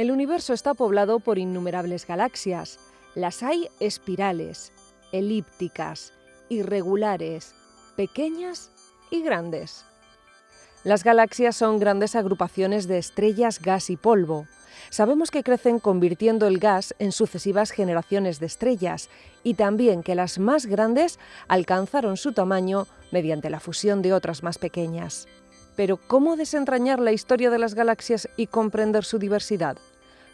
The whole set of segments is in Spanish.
El universo está poblado por innumerables galaxias. Las hay espirales, elípticas, irregulares, pequeñas y grandes. Las galaxias son grandes agrupaciones de estrellas, gas y polvo. Sabemos que crecen convirtiendo el gas en sucesivas generaciones de estrellas y también que las más grandes alcanzaron su tamaño mediante la fusión de otras más pequeñas. Pero ¿cómo desentrañar la historia de las galaxias y comprender su diversidad?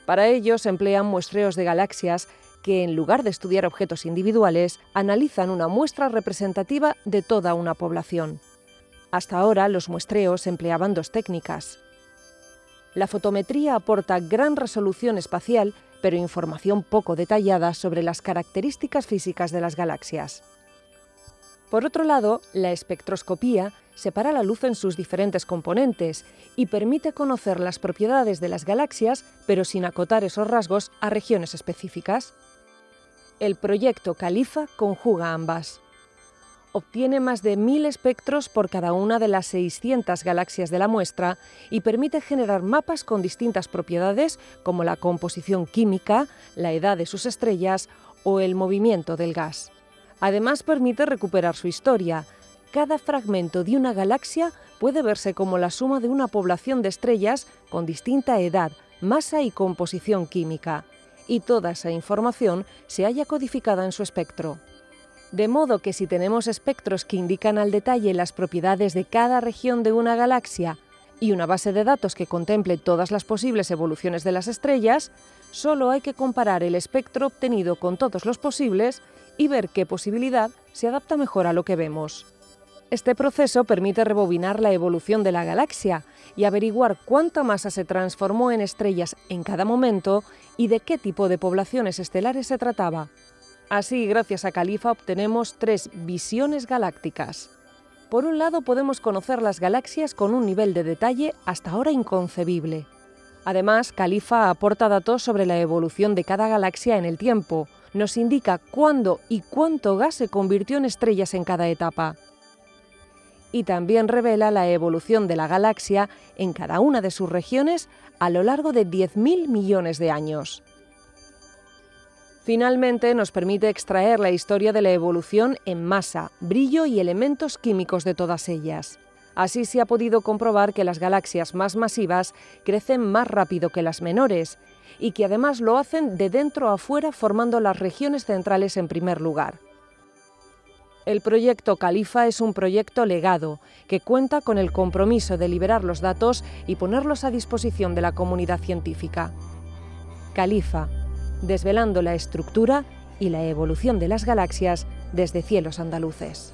Para ello se emplean muestreos de galaxias que, en lugar de estudiar objetos individuales, analizan una muestra representativa de toda una población. Hasta ahora los muestreos empleaban dos técnicas. La fotometría aporta gran resolución espacial, pero información poco detallada sobre las características físicas de las galaxias. Por otro lado, la espectroscopía separa la luz en sus diferentes componentes y permite conocer las propiedades de las galaxias, pero sin acotar esos rasgos a regiones específicas. El proyecto Califa conjuga ambas obtiene más de 1.000 espectros por cada una de las 600 galaxias de la muestra y permite generar mapas con distintas propiedades como la composición química, la edad de sus estrellas o el movimiento del gas. Además permite recuperar su historia. Cada fragmento de una galaxia puede verse como la suma de una población de estrellas con distinta edad, masa y composición química, y toda esa información se halla codificada en su espectro. De modo que si tenemos espectros que indican al detalle las propiedades de cada región de una galaxia y una base de datos que contemple todas las posibles evoluciones de las estrellas, solo hay que comparar el espectro obtenido con todos los posibles y ver qué posibilidad se adapta mejor a lo que vemos. Este proceso permite rebobinar la evolución de la galaxia y averiguar cuánta masa se transformó en estrellas en cada momento y de qué tipo de poblaciones estelares se trataba. Así, gracias a Califa obtenemos tres visiones galácticas. Por un lado, podemos conocer las galaxias con un nivel de detalle hasta ahora inconcebible. Además, Califa aporta datos sobre la evolución de cada galaxia en el tiempo. Nos indica cuándo y cuánto gas se convirtió en estrellas en cada etapa. Y también revela la evolución de la galaxia en cada una de sus regiones a lo largo de 10.000 millones de años. Finalmente, nos permite extraer la historia de la evolución en masa, brillo y elementos químicos de todas ellas. Así se ha podido comprobar que las galaxias más masivas crecen más rápido que las menores y que además lo hacen de dentro a fuera formando las regiones centrales en primer lugar. El proyecto Califa es un proyecto legado que cuenta con el compromiso de liberar los datos y ponerlos a disposición de la comunidad científica. Califa, desvelando la estructura y la evolución de las galaxias desde cielos andaluces.